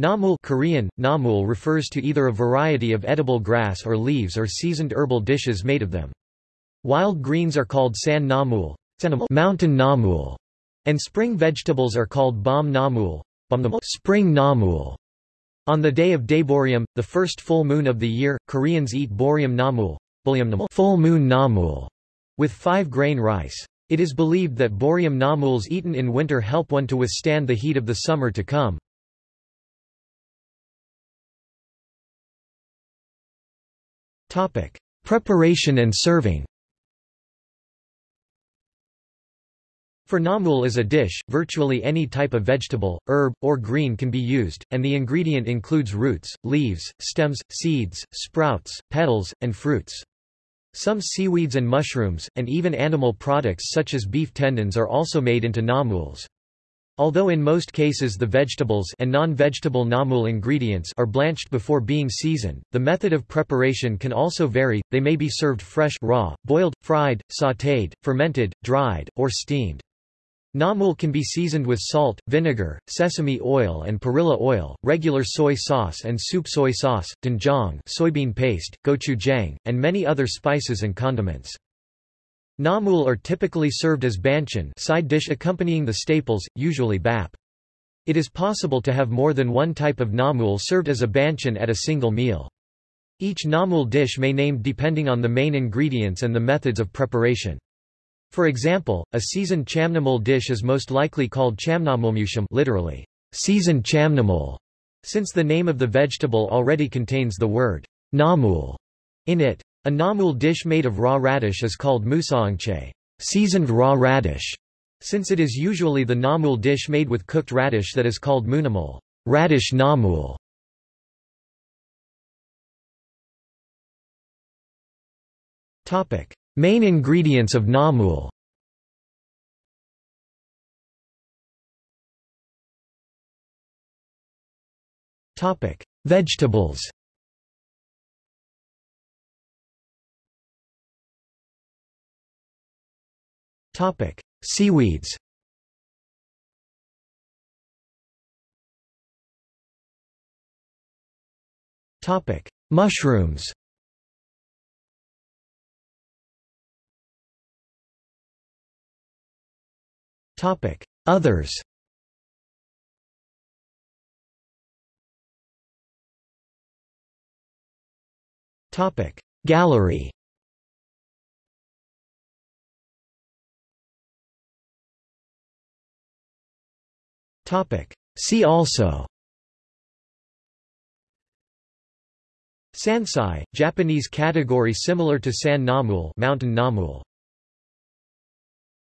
Namul Korean, namul refers to either a variety of edible grass or leaves or seasoned herbal dishes made of them. Wild greens are called san namul, mountain namul, and spring vegetables are called bam namul, spring namul. On the day of Daeboreum, the first full moon of the year, Koreans eat boreum namul, full moon namul, with five-grain rice. It is believed that boreum namuls eaten in winter help one to withstand the heat of the summer to come. Preparation and serving For namul as a dish, virtually any type of vegetable, herb, or green can be used, and the ingredient includes roots, leaves, stems, seeds, sprouts, petals, and fruits. Some seaweeds and mushrooms, and even animal products such as beef tendons are also made into namuls. Although in most cases the vegetables and non-vegetable namul ingredients are blanched before being seasoned, the method of preparation can also vary, they may be served fresh raw, boiled, fried, sautéed, fermented, dried, or steamed. Namul can be seasoned with salt, vinegar, sesame oil and perilla oil, regular soy sauce and soup soy sauce, doenjang soybean paste, gochujang, and many other spices and condiments. Namul are typically served as banchan side dish accompanying the staples, usually bap. It is possible to have more than one type of namul served as a banchan at a single meal. Each namul dish may named depending on the main ingredients and the methods of preparation. For example, a seasoned chamnamul dish is most likely called chamnamulmuchim literally, seasoned chamnamul, since the name of the vegetable already contains the word namul in it. A namul dish made of raw radish is called musaengchae, seasoned raw radish, since it is usually the namul dish made with cooked radish that is called munamul, radish namul. Topic: Main ingredients of namul Topic: Vegetables Seaweeds. Topic: Mushrooms. Topic: Others. Topic: Gallery See also Sansai, Japanese category similar to San Namul mountain namul.